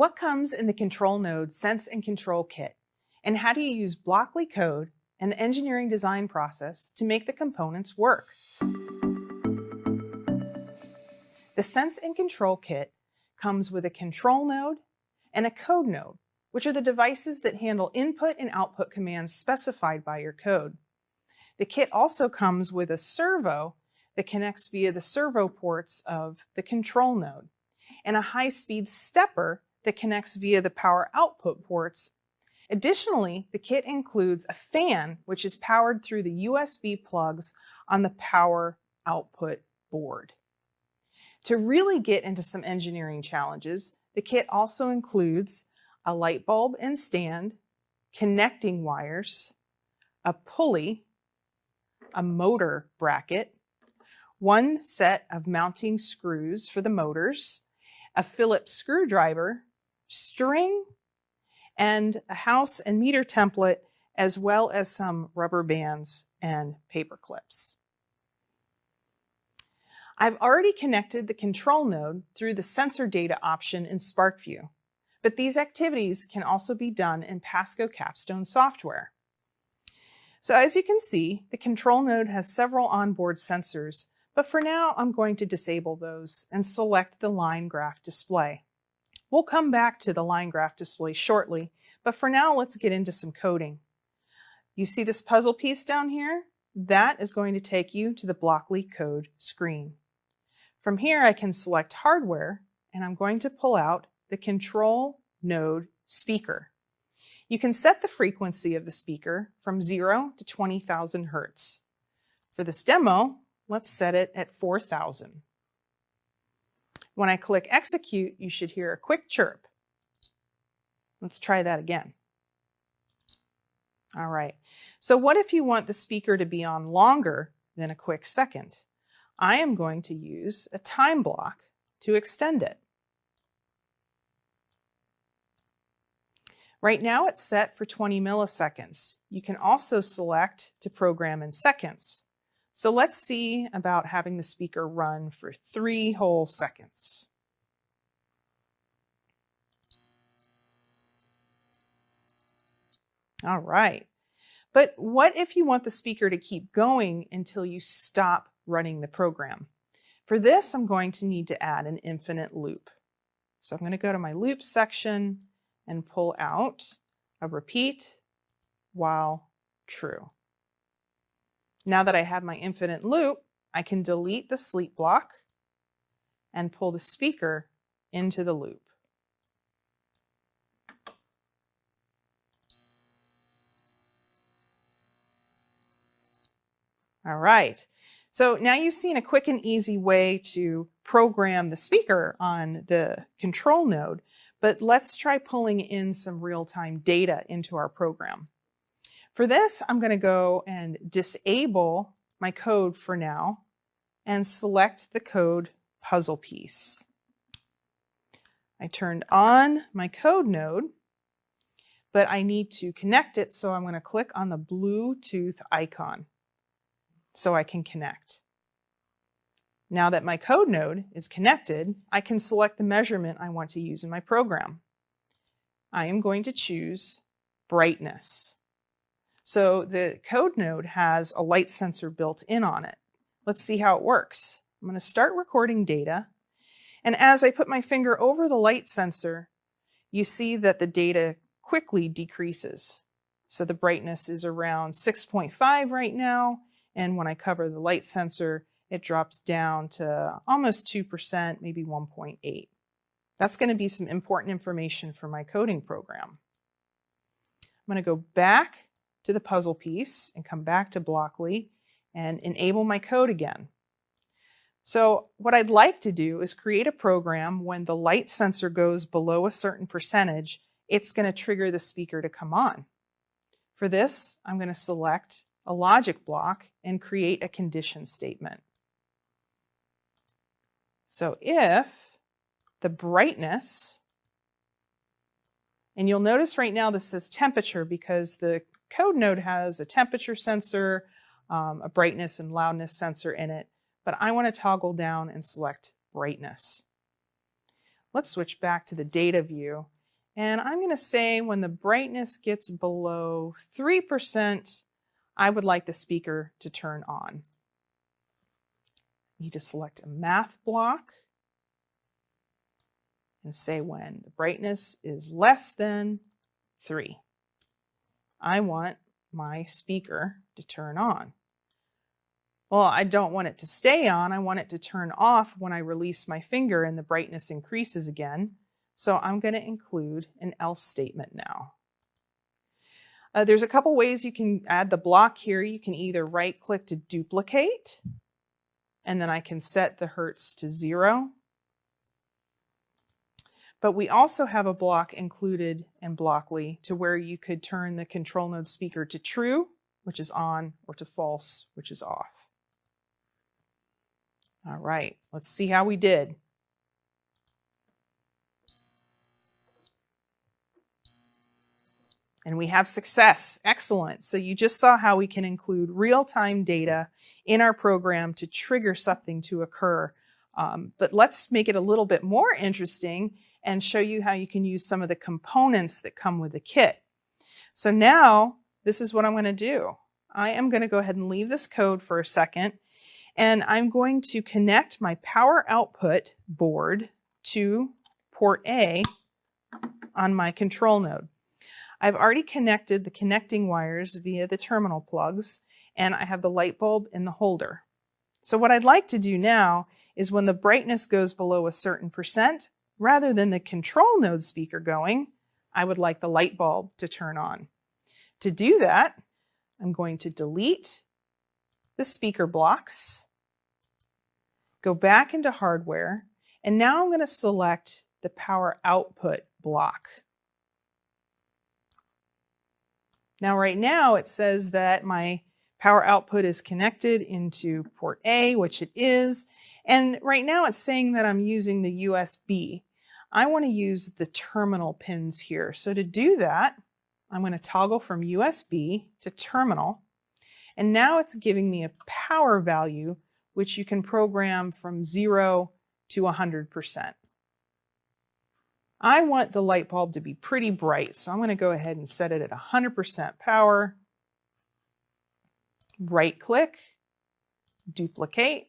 What comes in the Control Node Sense and Control Kit? And how do you use Blockly code and the engineering design process to make the components work? The Sense and Control Kit comes with a control node and a code node, which are the devices that handle input and output commands specified by your code. The kit also comes with a servo that connects via the servo ports of the control node and a high-speed stepper that connects via the power output ports. Additionally, the kit includes a fan, which is powered through the USB plugs on the power output board. To really get into some engineering challenges, the kit also includes a light bulb and stand, connecting wires, a pulley, a motor bracket, one set of mounting screws for the motors, a Phillips screwdriver, string, and a house and meter template, as well as some rubber bands and paper clips. I've already connected the control node through the sensor data option in SPARKvue, but these activities can also be done in Pasco Capstone software. So as you can see, the control node has several onboard sensors, but for now I'm going to disable those and select the line graph display. We'll come back to the line graph display shortly, but for now let's get into some coding. You see this puzzle piece down here? That is going to take you to the Blockly code screen. From here, I can select hardware and I'm going to pull out the control node speaker. You can set the frequency of the speaker from 0 to 20,000 Hertz. For this demo, let's set it at 4,000. When I click execute, you should hear a quick chirp. Let's try that again. All right, so what if you want the speaker to be on longer than a quick second? I am going to use a time block to extend it. Right now it's set for 20 milliseconds. You can also select to program in seconds. So let's see about having the speaker run for three whole seconds. All right. But what if you want the speaker to keep going until you stop running the program. For this, I'm going to need to add an infinite loop. So I'm going to go to my loop section and pull out a repeat while true. Now that I have my infinite loop, I can delete the sleep block and pull the speaker into the loop. All right. So now you've seen a quick and easy way to program the speaker on the control node, but let's try pulling in some real-time data into our program. For this, I'm going to go and disable my code for now and select the code puzzle piece. I turned on my code node, but I need to connect it, so I'm going to click on the Bluetooth icon so I can connect. Now that my code node is connected, I can select the measurement I want to use in my program. I am going to choose brightness. So the code node has a light sensor built in on it. Let's see how it works. I'm going to start recording data. And as I put my finger over the light sensor, you see that the data quickly decreases. So the brightness is around 6.5 right now, and when I cover the light sensor, it drops down to almost 2%, maybe 1.8. That's going to be some important information for my coding program. I'm going to go back to the puzzle piece and come back to Blockly and enable my code again. So what I'd like to do is create a program when the light sensor goes below a certain percentage, it's going to trigger the speaker to come on. For this, I'm going to select a logic block and create a condition statement. So if the brightness, and you'll notice right now this says temperature because the code node has a temperature sensor, um, a brightness and loudness sensor in it, but I want to toggle down and select brightness. let's switch back to the data view. And I'm going to say when the brightness gets below 3%, I would like the speaker to turn on. Need to select a math block and say when the brightness is less than 3. I want my speaker to turn on. Well, I don't want it to stay on. I want it to turn off when I release my finger and the brightness increases again. So I'm going to include an else statement now. Uh, there's a couple ways you can add the block here. You can either right click to duplicate, and then I can set the hertz to zero. But we also have a block included in Blockly to where you could turn the control node speaker to true, which is on, or to false, which is off. All right, let's see how we did. And we have success. Excellent. So you just saw how we can include real-time data in our program to trigger something to occur. Um, but let's make it a little bit more interesting and show you how you can use some of the components that come with the kit. So now this is what I'm going to do. I am going to go ahead and leave this code for a second and I'm going to connect my power output board to port A on my control node. I've already connected the connecting wires via the terminal plugs and I have the light bulb in the holder. So what I'd like to do now is when the brightness goes below a certain percent, rather than the control node speaker going, I would like the light bulb to turn on. To do that, I'm going to delete the speaker blocks, go back into hardware, and now I'm going to select the power output block. Now right now it says that my power output is connected into port A, which it is, and right now it's saying that I'm using the USB. I want to use the terminal pins here. So to do that, I'm going to toggle from USB to terminal. And now it's giving me a power value, which you can program from 0 to 100%. I want the light bulb to be pretty bright, so I'm going to go ahead and set it at 100% power. Right click, duplicate,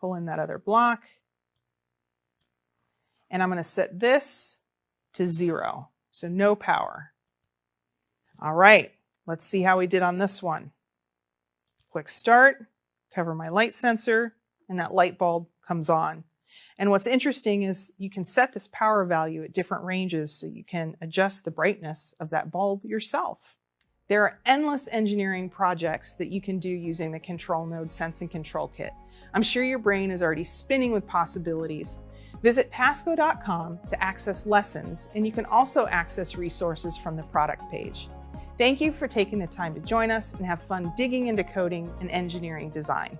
pull in that other block, and I'm going to set this to zero, so no power. All right, let's see how we did on this one. Click Start, cover my light sensor, and that light bulb comes on. And what's interesting is you can set this power value at different ranges so you can adjust the brightness of that bulb yourself. There are endless engineering projects that you can do using the Control Node Sense and Control Kit. I'm sure your brain is already spinning with possibilities, Visit pasco.com to access lessons, and you can also access resources from the product page. Thank you for taking the time to join us and have fun digging into coding and engineering design.